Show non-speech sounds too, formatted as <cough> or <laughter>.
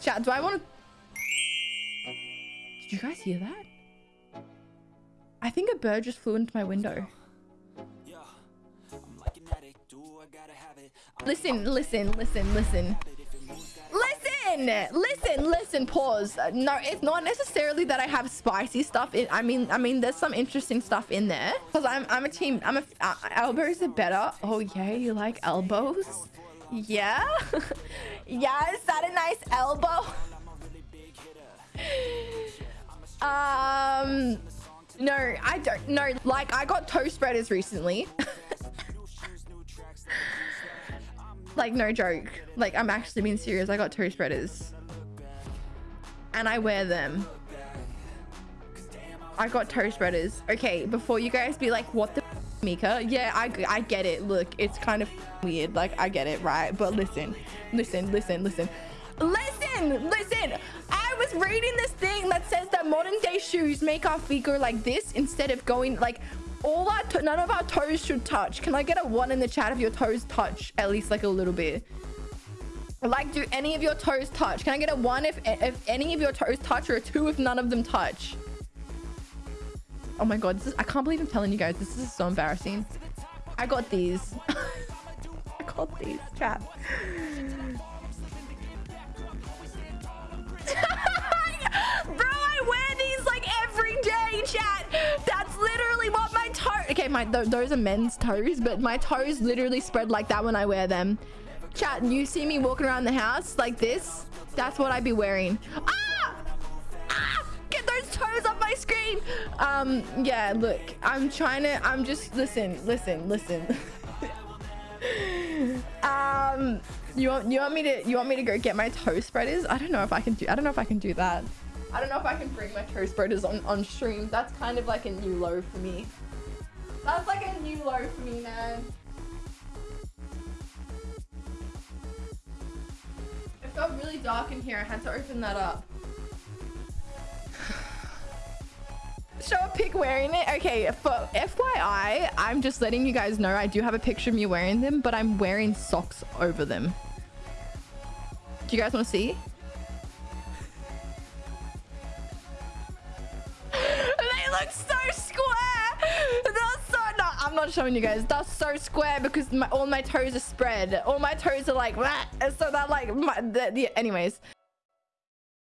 Chat, do I want to... Did you guys hear that? I think a bird just flew into my window. Listen, listen, listen, listen. Listen, listen, listen, pause. No, it's not necessarily that I have spicy stuff in. I mean, I mean, there's some interesting stuff in there. Because I'm, I'm a team, I'm a, uh, elbows are better. Oh yeah, you like elbows? Yeah? <laughs> yeah, is that a nice elbow? <laughs> um, no, I don't, no, like I got toe spreaders recently. <laughs> Like, no joke. Like, I'm actually being serious. I got toe spreaders. And I wear them. I got toe spreaders. Okay, before you guys be like, what the Mika? Yeah, I, I get it. Look, it's kind of weird. Like, I get it, right? But listen, listen, listen, listen. Listen, listen. I was reading this thing that says that modern day shoes make our feet go like this instead of going like all our none of our toes should touch can i get a one in the chat if your toes touch at least like a little bit like do any of your toes touch can i get a one if if any of your toes touch or a two if none of them touch oh my god is i can't believe i'm telling you guys this is so embarrassing. I got these. <laughs> I got these chat. <laughs> Bro i wear these like every day chat. That's literally what my toes okay my th those are men's toes but my toes literally spread like that when i wear them. Chat you see me walking around the house like this? That's what i'd be wearing. Ah! My screen um yeah look i'm trying to i'm just listen listen listen <laughs> um you want you want me to you want me to go get my toe spreaders i don't know if i can do i don't know if i can do that i don't know if i can bring my toe spreaders on on stream that's kind of like a new low for me that's like a new low for me, man. It felt really dark in here. I had to open that up. Show a pic wearing it. Okay, for FYI, I'm just letting you guys know I do have a picture of me wearing them, but I'm wearing socks over them. Do you guys want to see? <laughs> they look so square. That's so no, I'm not showing you guys. That's so square because my, all my toes are spread. All my toes are like, Bleh. so that like, my, the, the, anyways.